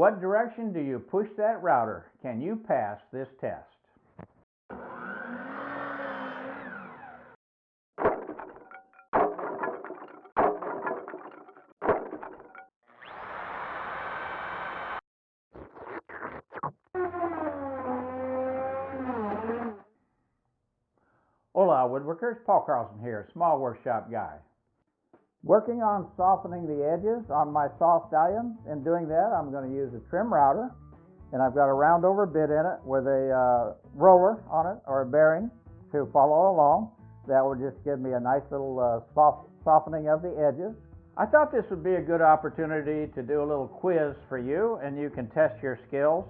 What direction do you push that router? Can you pass this test? Hola woodworkers, Paul Carlson here, small workshop guy. Working on softening the edges on my saw stallion. In doing that, I'm going to use a trim router, and I've got a round over bit in it with a uh, roller on it or a bearing to follow along. That will just give me a nice little uh, soft softening of the edges. I thought this would be a good opportunity to do a little quiz for you, and you can test your skills.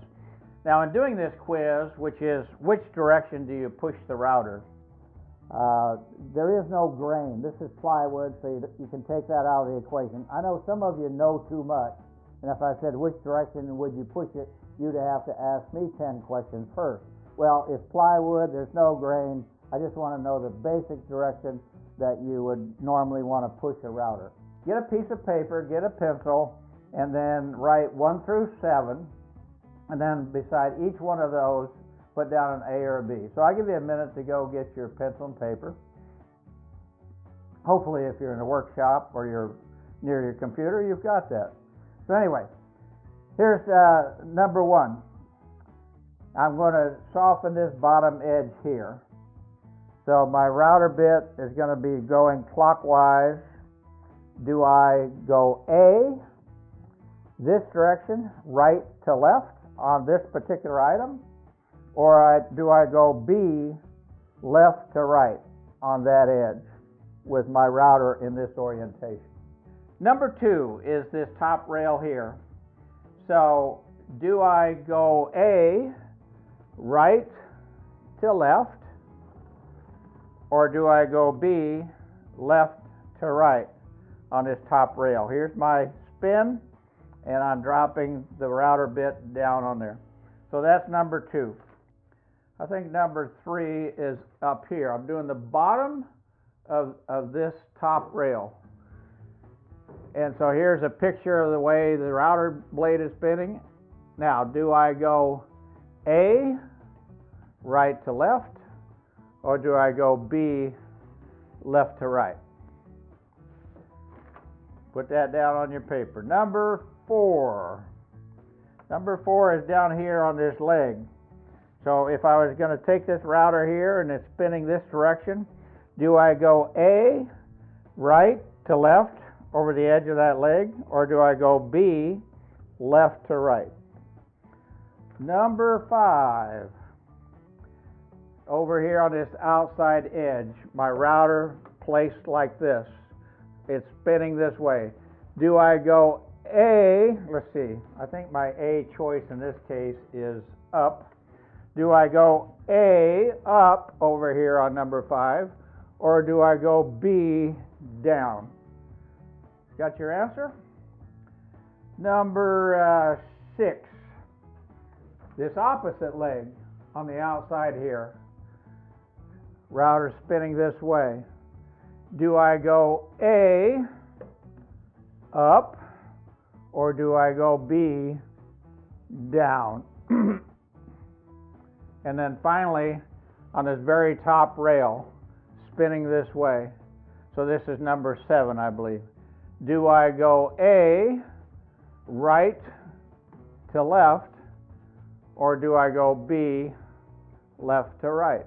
Now, in doing this quiz, which is which direction do you push the router? Uh, there is no grain. This is plywood, so you, you can take that out of the equation. I know some of you know too much, and if I said which direction would you push it, you'd have to ask me 10 questions first. Well, it's plywood, there's no grain. I just want to know the basic direction that you would normally want to push a router. Get a piece of paper, get a pencil, and then write 1 through 7, and then beside each one of those, put down an A or a B. So I'll give you a minute to go get your pencil and paper. Hopefully, if you're in a workshop or you're near your computer, you've got that. So, anyway, here's uh, number one. I'm going to soften this bottom edge here. So, my router bit is going to be going clockwise. Do I go A, this direction, right to left on this particular item? Or I, do I go B left to right on that edge with my router in this orientation? Number two is this top rail here. So do I go A right to left or do I go B left to right on this top rail? Here's my spin and I'm dropping the router bit down on there. So that's number two. I think number three is up here. I'm doing the bottom of, of this top rail. And so here's a picture of the way the router blade is spinning. Now, do I go A, right to left, or do I go B, left to right? Put that down on your paper. Number four. Number four is down here on this leg. So if I was going to take this router here and it's spinning this direction, do I go A, right to left over the edge of that leg, or do I go B, left to right? Number five, over here on this outside edge, my router placed like this. It's spinning this way. Do I go A, let's see, I think my A choice in this case is up do I go A up over here on number five, or do I go B down? Got your answer? Number uh, six, this opposite leg on the outside here, router spinning this way. Do I go A up, or do I go B down? And then finally, on this very top rail, spinning this way. So this is number seven, I believe. Do I go A, right to left, or do I go B, left to right?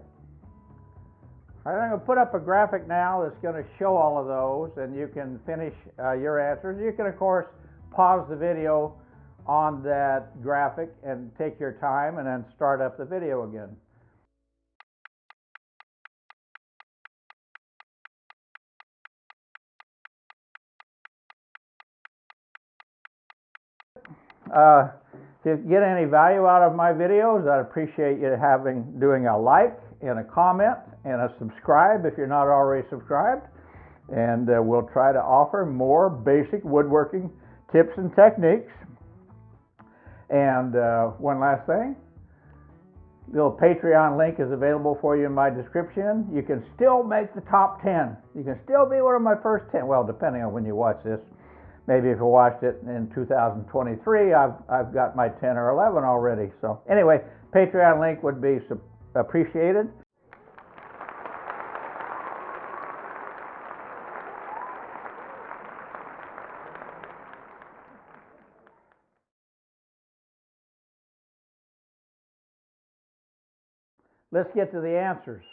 All right, I'm going to put up a graphic now that's going to show all of those, and you can finish uh, your answers. You can, of course, pause the video on that graphic and take your time and then start up the video again. Uh, to get any value out of my videos, I'd appreciate you having doing a like and a comment and a subscribe if you're not already subscribed. And uh, we'll try to offer more basic woodworking tips and techniques and uh, one last thing the little Patreon link is available for you in my description. You can still make the top 10. You can still be one of my first 10. Well, depending on when you watch this. maybe if you watched it in 2023, I've, I've got my 10 or 11 already. So anyway, Patreon link would be appreciated. Let's get to the answers.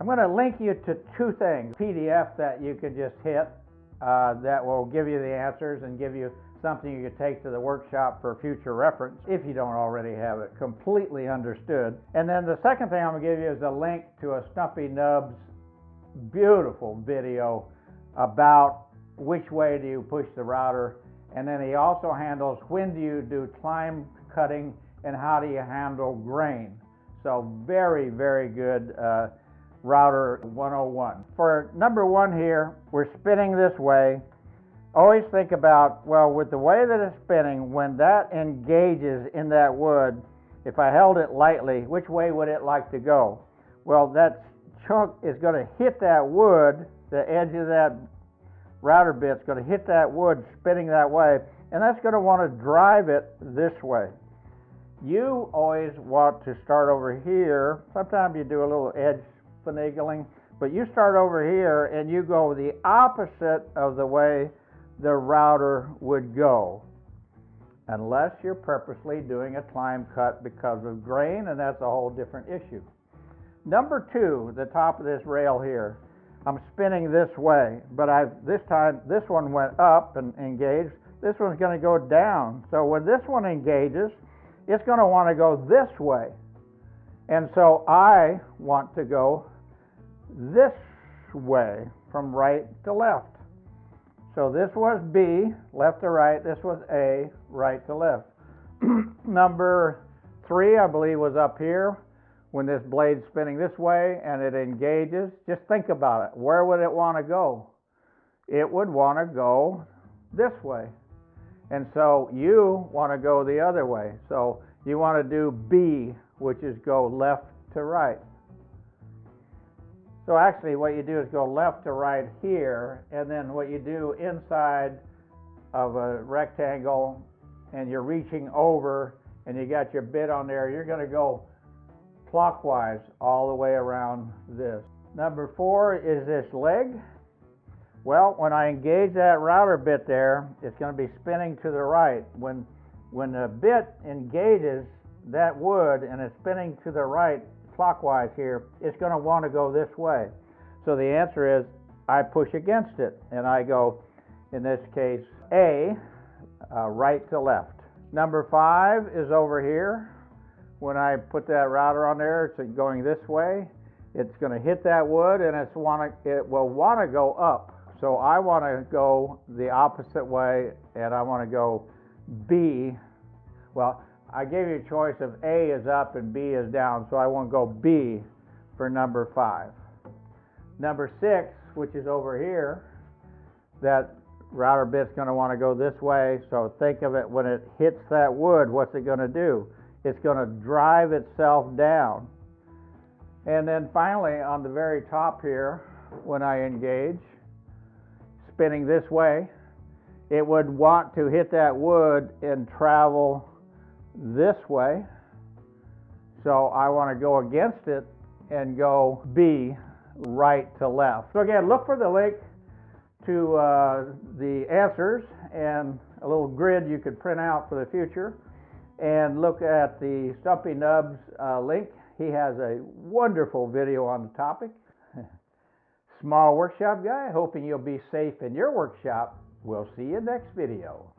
I'm going to link you to two things. PDF that you can just hit uh, that will give you the answers and give you something you can take to the workshop for future reference if you don't already have it completely understood. And then the second thing I'm going to give you is a link to a Stumpy Nubs beautiful video about which way do you push the router. And then he also handles when do you do climb cutting and how do you handle grain. So very, very good uh, router 101. For number one here, we're spinning this way. Always think about, well, with the way that it's spinning, when that engages in that wood, if I held it lightly, which way would it like to go? Well, that chunk is going to hit that wood, the edge of that router bit's going to hit that wood spinning that way, and that's going to want to drive it this way. You always want to start over here. Sometimes you do a little edge finagling, but you start over here and you go the opposite of the way the router would go. Unless you're purposely doing a climb cut because of grain, and that's a whole different issue. Number two, the top of this rail here, I'm spinning this way, but I this time this one went up and engaged. This one's going to go down. So when this one engages, it's going to want to go this way. And so I want to go this way from right to left. So this was B, left to right. This was A, right to left. Number three, I believe, was up here when this blade's spinning this way and it engages. Just think about it. Where would it want to go? It would want to go this way. And so you want to go the other way. So you want to do B, which is go left to right. So actually, what you do is go left to right here, and then what you do inside of a rectangle, and you're reaching over, and you got your bit on there, you're going to go clockwise all the way around this. Number four is this leg. Well, when I engage that router bit there, it's going to be spinning to the right. When, when the bit engages that wood and it's spinning to the right, clockwise here, it's going to want to go this way. So the answer is I push against it and I go, in this case, A, uh, right to left. Number five is over here. When I put that router on there, it's going this way. It's going to hit that wood and it's want to, it will want to go up. So I want to go the opposite way and I want to go B. Well, I gave you a choice of A is up and B is down, so I want to go B for number five. Number six, which is over here, that router bit's going to want to go this way, so think of it when it hits that wood, what's it going to do? It's going to drive itself down. And then finally, on the very top here, when I engage, spinning this way, it would want to hit that wood and travel this way. So I want to go against it and go B right to left. So again, look for the link to uh, the answers and a little grid you could print out for the future. And look at the Stumpy Nubs uh, link. He has a wonderful video on the topic. Small workshop guy, hoping you'll be safe in your workshop. We'll see you next video.